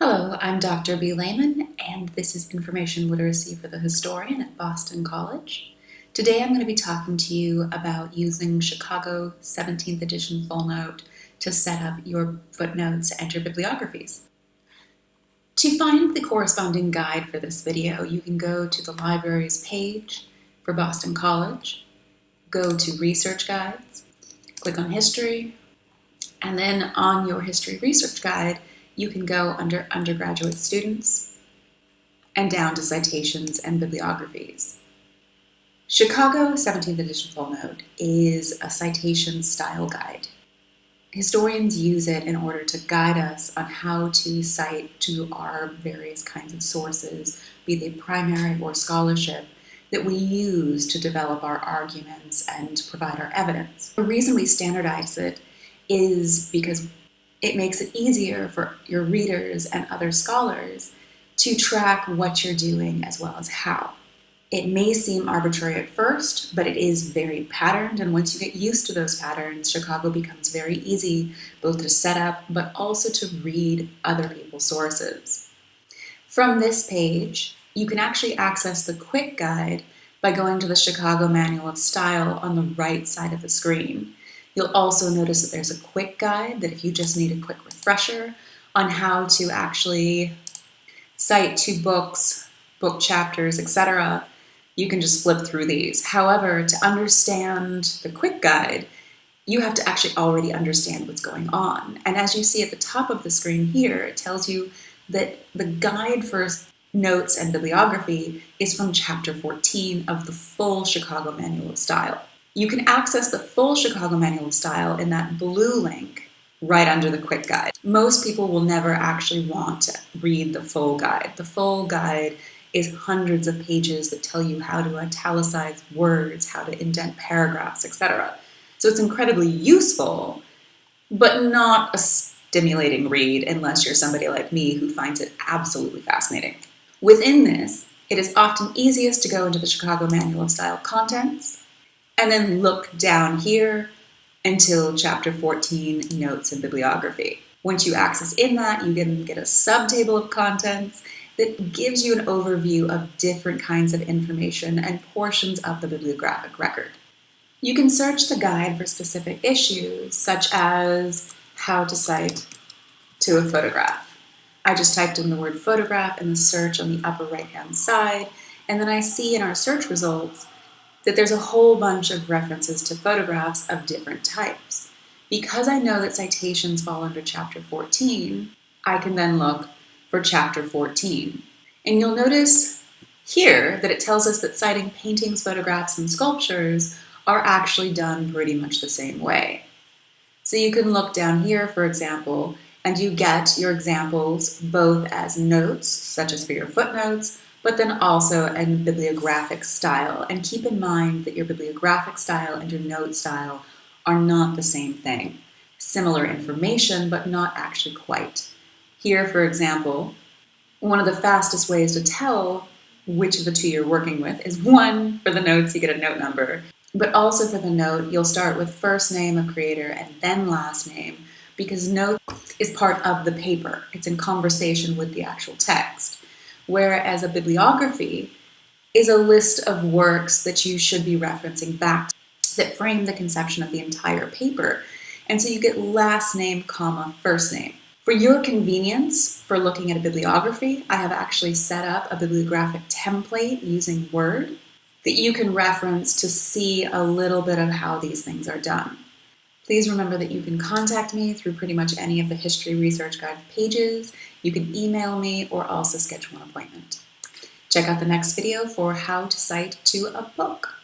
Hello, I'm Dr. B. Lehman, and this is Information Literacy for the Historian at Boston College. Today I'm going to be talking to you about using Chicago 17th edition full note to set up your footnotes and your bibliographies. To find the corresponding guide for this video, you can go to the library's page for Boston College, go to Research Guides, click on History, and then on your History Research Guide, you can go under undergraduate students and down to citations and bibliographies. Chicago 17th edition full note is a citation style guide. Historians use it in order to guide us on how to cite to our various kinds of sources, be they primary or scholarship, that we use to develop our arguments and provide our evidence. The reason we standardize it is because it makes it easier for your readers and other scholars to track what you're doing as well as how. It may seem arbitrary at first, but it is very patterned, and once you get used to those patterns, Chicago becomes very easy both to set up, but also to read other people's sources. From this page, you can actually access the quick guide by going to the Chicago Manual of Style on the right side of the screen. You'll also notice that there's a quick guide that if you just need a quick refresher on how to actually cite two books, book chapters, etc., you can just flip through these. However, to understand the quick guide, you have to actually already understand what's going on. And as you see at the top of the screen here, it tells you that the guide for notes and bibliography is from chapter 14 of the full Chicago Manual of Style. You can access the full Chicago Manual of Style in that blue link right under the quick guide. Most people will never actually want to read the full guide. The full guide is hundreds of pages that tell you how to italicize words, how to indent paragraphs, etc. So it's incredibly useful, but not a stimulating read unless you're somebody like me who finds it absolutely fascinating. Within this, it is often easiest to go into the Chicago Manual of Style contents and then look down here until chapter 14, notes and bibliography. Once you access in that, you can get a subtable of contents that gives you an overview of different kinds of information and portions of the bibliographic record. You can search the guide for specific issues, such as how to cite to a photograph. I just typed in the word photograph in the search on the upper right-hand side, and then I see in our search results that there's a whole bunch of references to photographs of different types. Because I know that citations fall under chapter 14, I can then look for chapter 14. And you'll notice here that it tells us that citing paintings, photographs, and sculptures are actually done pretty much the same way. So you can look down here, for example, and you get your examples both as notes, such as for your footnotes, but then also a bibliographic style. And keep in mind that your bibliographic style and your note style are not the same thing. Similar information, but not actually quite. Here, for example, one of the fastest ways to tell which of the two you're working with is one, for the notes, you get a note number, but also for the note, you'll start with first name of creator and then last name, because note is part of the paper. It's in conversation with the actual text whereas a bibliography is a list of works that you should be referencing back to that frame the conception of the entire paper. And so you get last name, comma, first name. For your convenience for looking at a bibliography, I have actually set up a bibliographic template using Word that you can reference to see a little bit of how these things are done. Please remember that you can contact me through pretty much any of the History Research Guide pages. You can email me or also schedule an appointment. Check out the next video for how to cite to a book.